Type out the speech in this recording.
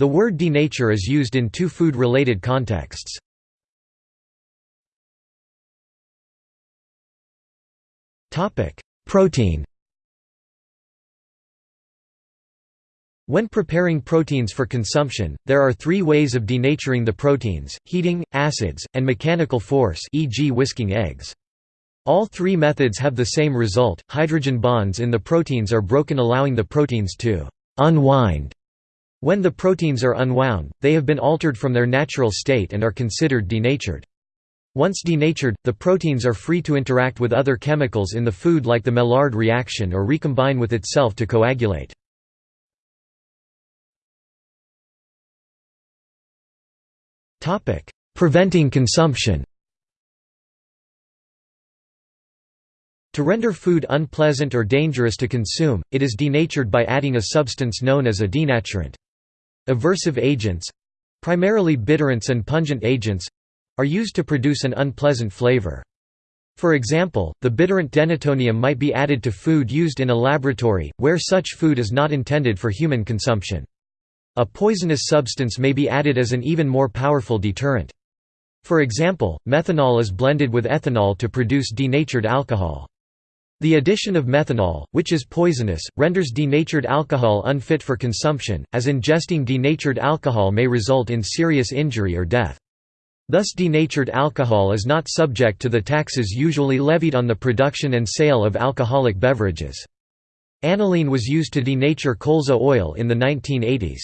The word denature is used in two food-related contexts. Protein When preparing proteins for consumption, there are three ways of denaturing the proteins, heating, acids, and mechanical force e.g. whisking eggs. All three methods have the same result, hydrogen bonds in the proteins are broken allowing the proteins to «unwind». When the proteins are unwound, they have been altered from their natural state and are considered denatured. Once denatured, the proteins are free to interact with other chemicals in the food like the Maillard reaction or recombine with itself to coagulate. Preventing consumption To render food unpleasant or dangerous to consume, it is denatured by adding a substance known as a denaturant. Aversive agents—primarily bitterants and pungent agents—are used to produce an unpleasant flavor. For example, the bitterant denatonium might be added to food used in a laboratory, where such food is not intended for human consumption. A poisonous substance may be added as an even more powerful deterrent. For example, methanol is blended with ethanol to produce denatured alcohol. The addition of methanol, which is poisonous, renders denatured alcohol unfit for consumption, as ingesting denatured alcohol may result in serious injury or death. Thus denatured alcohol is not subject to the taxes usually levied on the production and sale of alcoholic beverages. Aniline was used to denature colza oil in the 1980s.